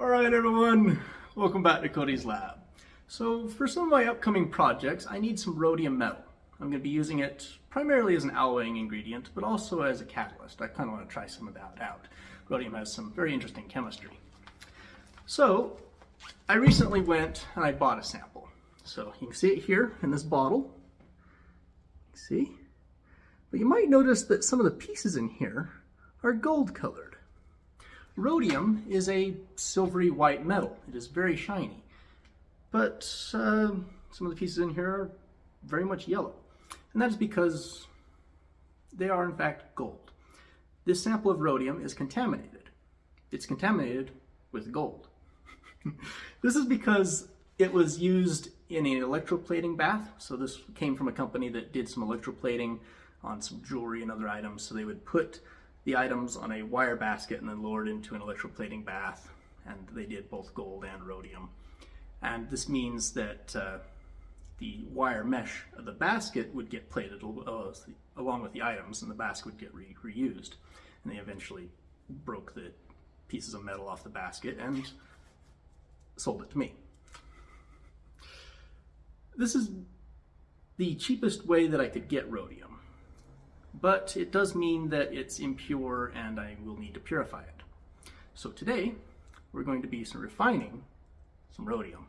Alright everyone, welcome back to Cody's Lab. So for some of my upcoming projects, I need some rhodium metal. I'm going to be using it primarily as an alloying ingredient, but also as a catalyst. I kind of want to try some of that out. Rhodium has some very interesting chemistry. So I recently went and I bought a sample. So you can see it here in this bottle. See? But you might notice that some of the pieces in here are gold colored. Rhodium is a silvery white metal. It is very shiny. But uh, some of the pieces in here are very much yellow. And that is because they are in fact gold. This sample of rhodium is contaminated. It's contaminated with gold. this is because it was used in an electroplating bath. So this came from a company that did some electroplating on some jewelry and other items. So they would put the items on a wire basket and then lowered into an electroplating bath. And they did both gold and rhodium. And this means that uh, the wire mesh of the basket would get plated uh, along with the items and the basket would get re reused. And they eventually broke the pieces of metal off the basket and sold it to me. This is the cheapest way that I could get rhodium but it does mean that it's impure and I will need to purify it. So today, we're going to be refining some rhodium.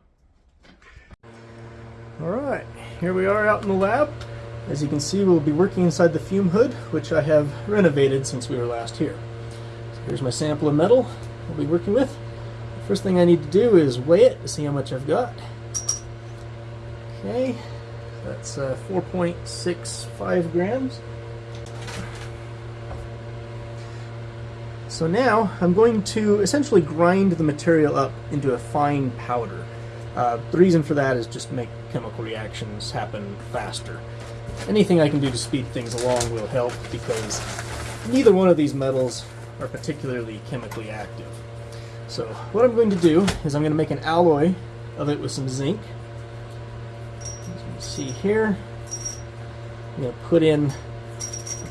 All right, here we are out in the lab. As you can see, we'll be working inside the fume hood, which I have renovated since we were last here. So here's my sample of metal we'll be working with. The first thing I need to do is weigh it to see how much I've got. Okay, that's uh, 4.65 grams. So now I'm going to essentially grind the material up into a fine powder. Uh, the reason for that is just to make chemical reactions happen faster. Anything I can do to speed things along will help because neither one of these metals are particularly chemically active. So what I'm going to do is I'm going to make an alloy of it with some zinc. As you can see here, I'm going to put in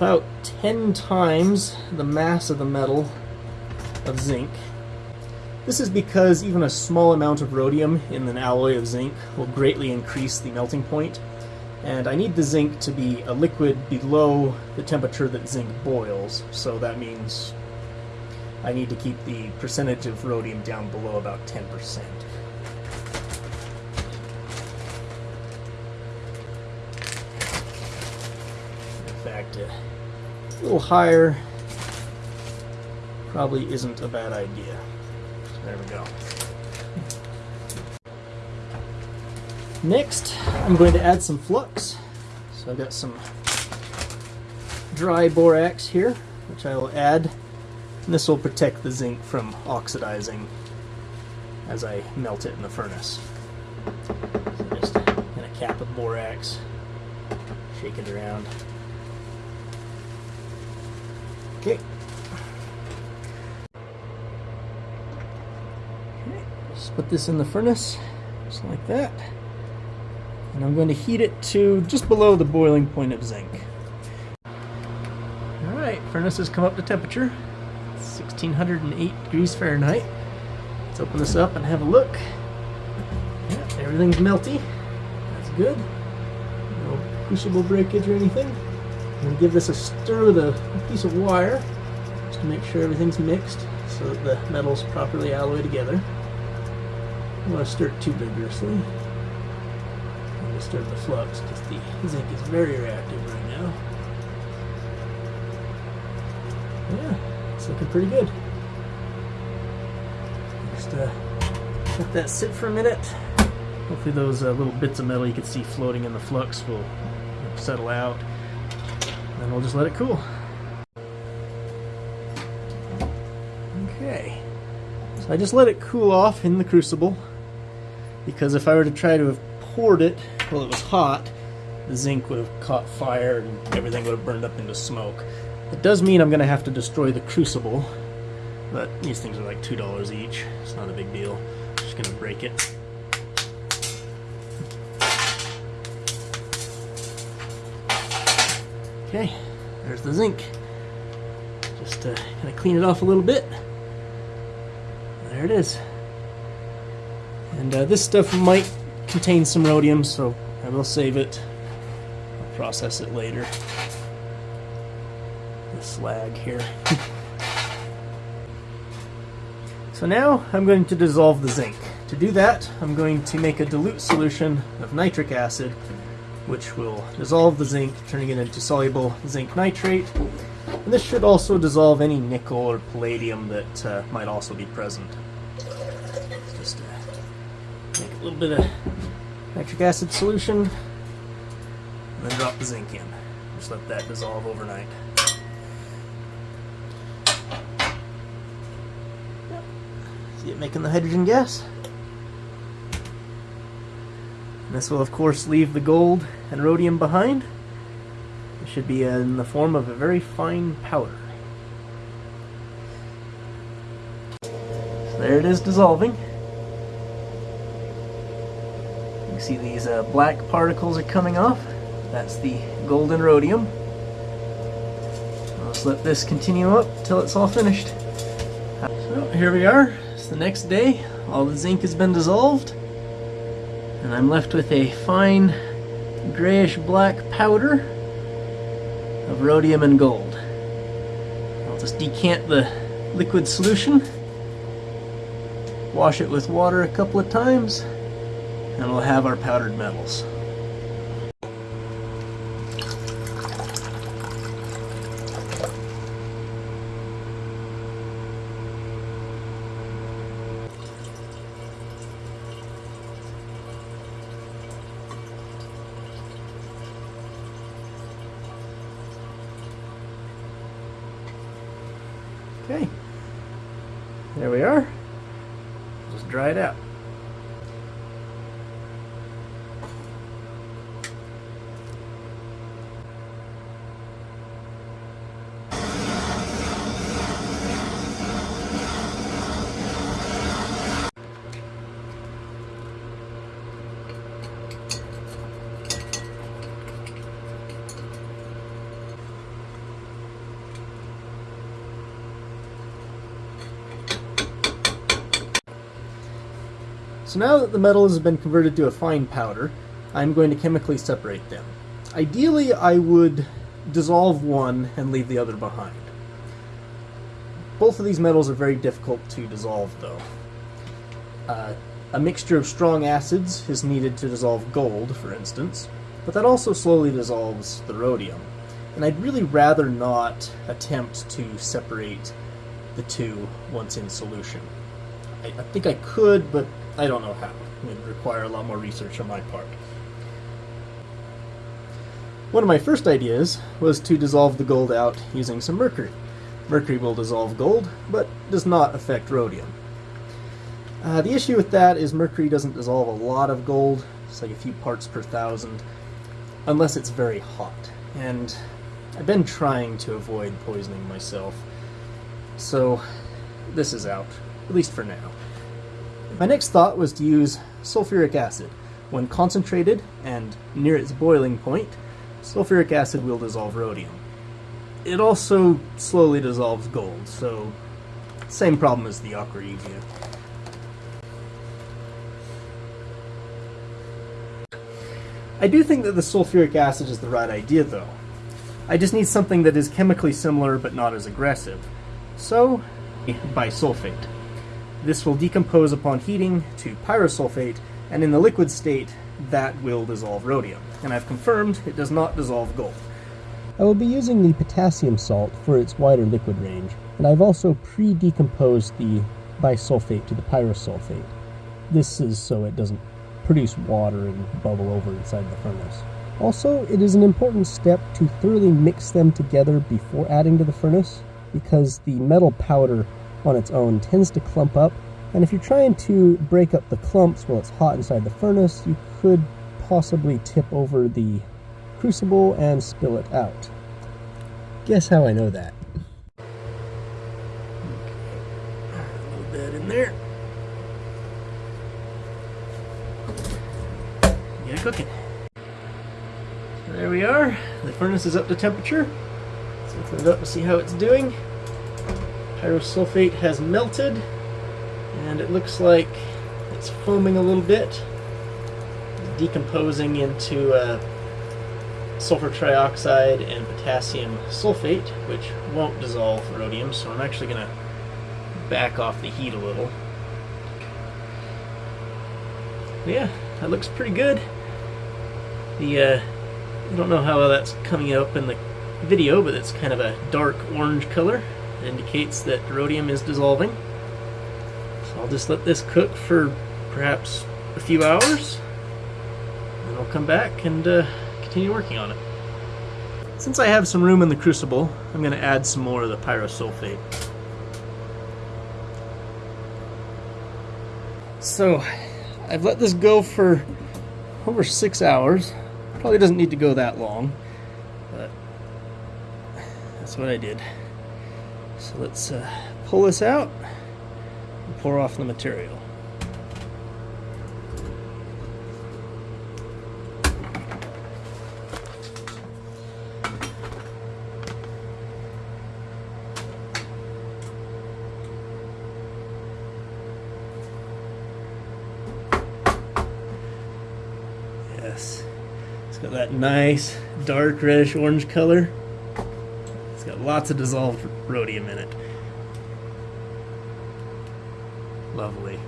about 10 times the mass of the metal of zinc. This is because even a small amount of rhodium in an alloy of zinc will greatly increase the melting point, and I need the zinc to be a liquid below the temperature that zinc boils, so that means I need to keep the percentage of rhodium down below about 10%. In fact, a little higher probably isn't a bad idea. There we go. Next, I'm going to add some flux. So I've got some dry borax here, which I will add. And this will protect the zinc from oxidizing as I melt it in the furnace. So just kind of cap with borax, shake it around. Okay, Just put this in the furnace, just like that. And I'm going to heat it to just below the boiling point of zinc. Alright, furnace has come up to temperature. 1608 degrees Fahrenheit. Let's open this up and have a look. Yeah, everything's melty. That's good. No crucible breakage or anything. To give this a stir with a piece of wire just to make sure everything's mixed so that the metals properly alloy together. I don't want to stir too vigorously. I'm going to stir the flux because the zinc is very reactive right now. Yeah, it's looking pretty good. Just uh, let that sit for a minute. Hopefully those uh, little bits of metal you can see floating in the flux will settle out. And we'll just let it cool. Okay. So I just let it cool off in the crucible because if I were to try to have poured it while it was hot, the zinc would have caught fire and everything would have burned up into smoke. It does mean I'm going to have to destroy the crucible, but these things are like $2 each. It's not a big deal. I'm just going to break it. Okay, there's the zinc. Just kind of clean it off a little bit. There it is. And uh, this stuff might contain some rhodium, so I will save it. I'll process it later. The slag here. so now I'm going to dissolve the zinc. To do that, I'm going to make a dilute solution of nitric acid, which will dissolve the zinc, turning it into soluble zinc nitrate. And this should also dissolve any nickel or palladium that uh, might also be present. Just uh, make a little bit of nitric acid solution, and then drop the zinc in. Just let that dissolve overnight. See it making the hydrogen gas? This will of course leave the gold and rhodium behind. It should be in the form of a very fine powder. So there it is dissolving. You see these uh, black particles are coming off. That's the gold and rhodium. Let's let this continue up till it's all finished. So here we are. It's the next day. All the zinc has been dissolved. And I'm left with a fine grayish black powder of rhodium and gold. I'll just decant the liquid solution, wash it with water a couple of times, and we'll have our powdered metals. Okay, there we are. Just dry it out. So now that the metal has been converted to a fine powder, I'm going to chemically separate them. Ideally, I would dissolve one and leave the other behind. Both of these metals are very difficult to dissolve, though. Uh, a mixture of strong acids is needed to dissolve gold, for instance, but that also slowly dissolves the rhodium. And I'd really rather not attempt to separate the two once in solution. I, I think I could, but I don't know how. It would require a lot more research on my part. One of my first ideas was to dissolve the gold out using some mercury. Mercury will dissolve gold, but does not affect rhodium. Uh, the issue with that is mercury doesn't dissolve a lot of gold, it's like a few parts per thousand, unless it's very hot. And I've been trying to avoid poisoning myself, so this is out, at least for now. My next thought was to use sulfuric acid. When concentrated and near its boiling point, sulfuric acid will dissolve rhodium. It also slowly dissolves gold, so same problem as the aqua regia. I do think that the sulfuric acid is the right idea though. I just need something that is chemically similar but not as aggressive. So, bisulfate. This will decompose upon heating to pyrosulfate, and in the liquid state, that will dissolve rhodium. And I've confirmed it does not dissolve gold. I will be using the potassium salt for its wider liquid range, and I've also pre-decomposed the bisulfate to the pyrosulfate. This is so it doesn't produce water and bubble over inside the furnace. Also, it is an important step to thoroughly mix them together before adding to the furnace, because the metal powder on its own tends to clump up, and if you're trying to break up the clumps while it's hot inside the furnace, you could possibly tip over the crucible and spill it out. Guess how I know that? Little bit in there. Get it cooking. So there we are. The furnace is up to temperature. Let's open it up and see how it's doing. Pyrosulfate has melted, and it looks like It's foaming a little bit, decomposing into uh, sulfur trioxide and potassium sulfate, which won't dissolve rhodium, so I'm actually going to back off the heat a little. Yeah, that looks pretty good. The, uh, I don't know how that's coming up in the video, but it's kind of a dark orange color. Indicates that rhodium is dissolving. So I'll just let this cook for perhaps a few hours, and I'll come back and uh, continue working on it. Since I have some room in the crucible, I'm going to add some more of the pyrosulfate. So, I've let this go for over six hours. Probably doesn't need to go that long, but that's what I did. So let's uh, pull this out and pour off the material. Yes. It's got that nice dark reddish orange color. Lots of dissolved rhodium in it. Lovely.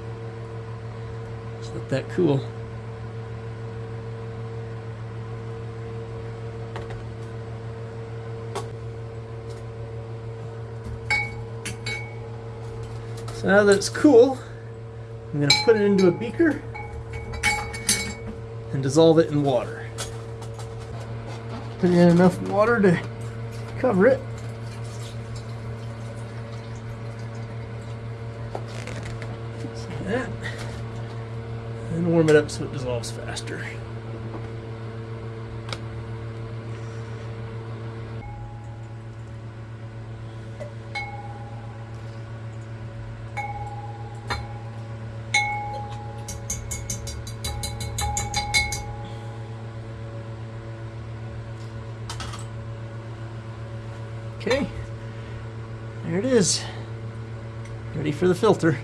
Just let that cool. So now that it's cool, I'm going to put it into a beaker and dissolve it in water. Put in enough water to cover it. Just like that. And warm it up so it dissolves faster. Okay, there it is. Ready for the filter.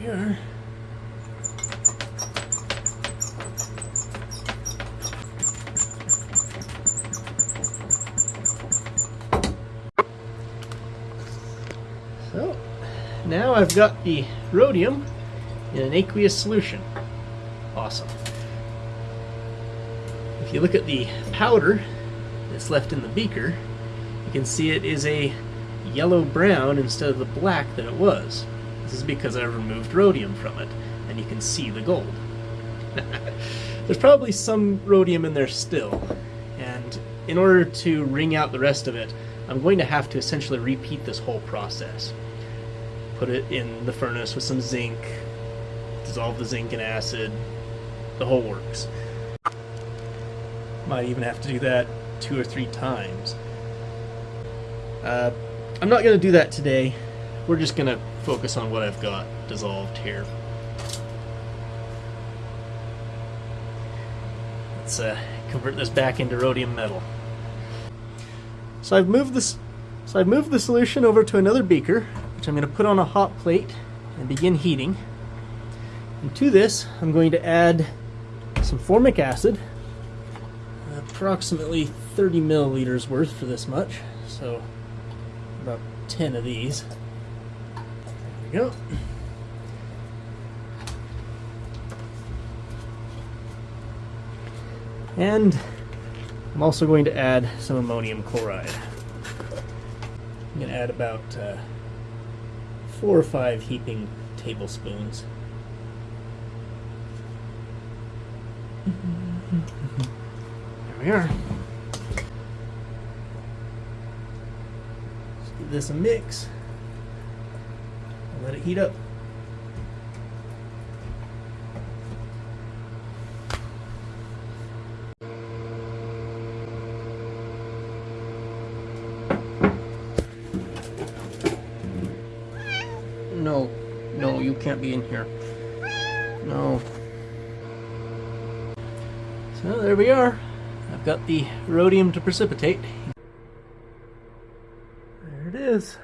Here we are. So, now I've got the rhodium in an aqueous solution. Awesome. If you look at the powder that's left in the beaker, you can see it is a yellow brown instead of the black that it was. This is because I removed rhodium from it, and you can see the gold. There's probably some rhodium in there still, and in order to wring out the rest of it, I'm going to have to essentially repeat this whole process. Put it in the furnace with some zinc, dissolve the zinc in acid, the whole works. Might even have to do that two or three times. Uh, I'm not going to do that today. We're just going to focus on what I've got dissolved here. Let's uh, convert this back into rhodium metal. So I've moved this. So I've moved the solution over to another beaker, which I'm going to put on a hot plate and begin heating. And to this, I'm going to add some formic acid, approximately 30 milliliters worth for this much, so about 10 of these. There we go. And I'm also going to add some ammonium chloride. I'm going to add about uh, four or five heaping tablespoons. There we are. Let's give this a mix. Let it heat up. Can't be in here. No. So there we are. I've got the rhodium to precipitate. There it is.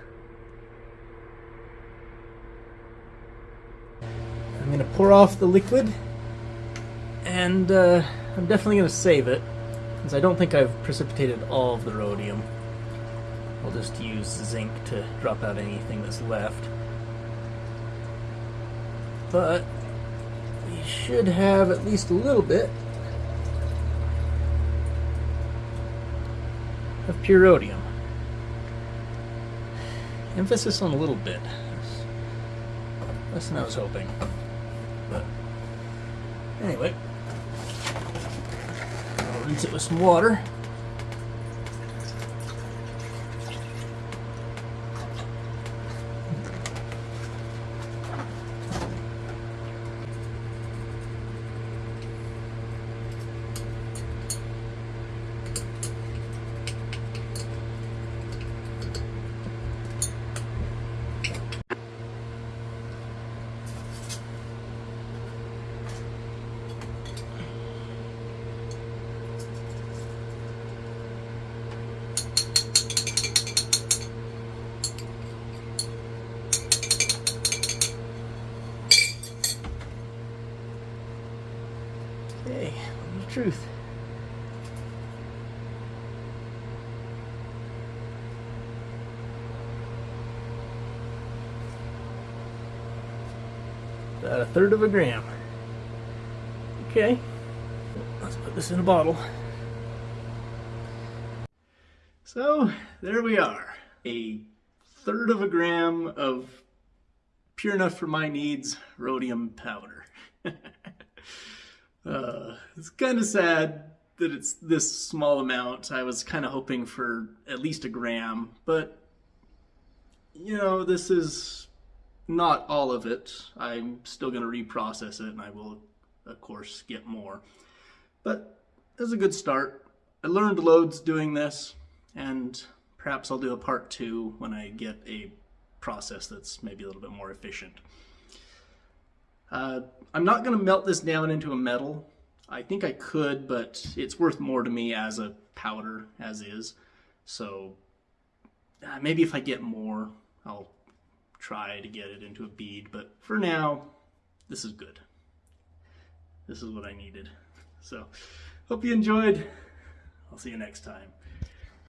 I'm going to pour off the liquid, and uh, I'm definitely going to save it, because I don't think I've precipitated all of the rhodium. I'll just use zinc to drop out anything that's left. But we should have at least a little bit of pure rhodium. Emphasis on a little bit. Less than I was hoping. But anyway, I'll rinse it with some water. Hey, the truth. About a third of a gram. Okay, let's put this in a bottle. So, there we are. A third of a gram of pure enough for my needs rhodium powder. Uh, it's kind of sad that it's this small amount. I was kind of hoping for at least a gram, but you know, this is not all of it. I'm still going to reprocess it and I will, of course, get more. But is a good start. I learned loads doing this, and perhaps I'll do a part two when I get a process that's maybe a little bit more efficient. Uh, I'm not going to melt this down into a metal. I think I could, but it's worth more to me as a powder as is. So uh, maybe if I get more, I'll try to get it into a bead. But for now, this is good. This is what I needed. So hope you enjoyed. I'll see you next time.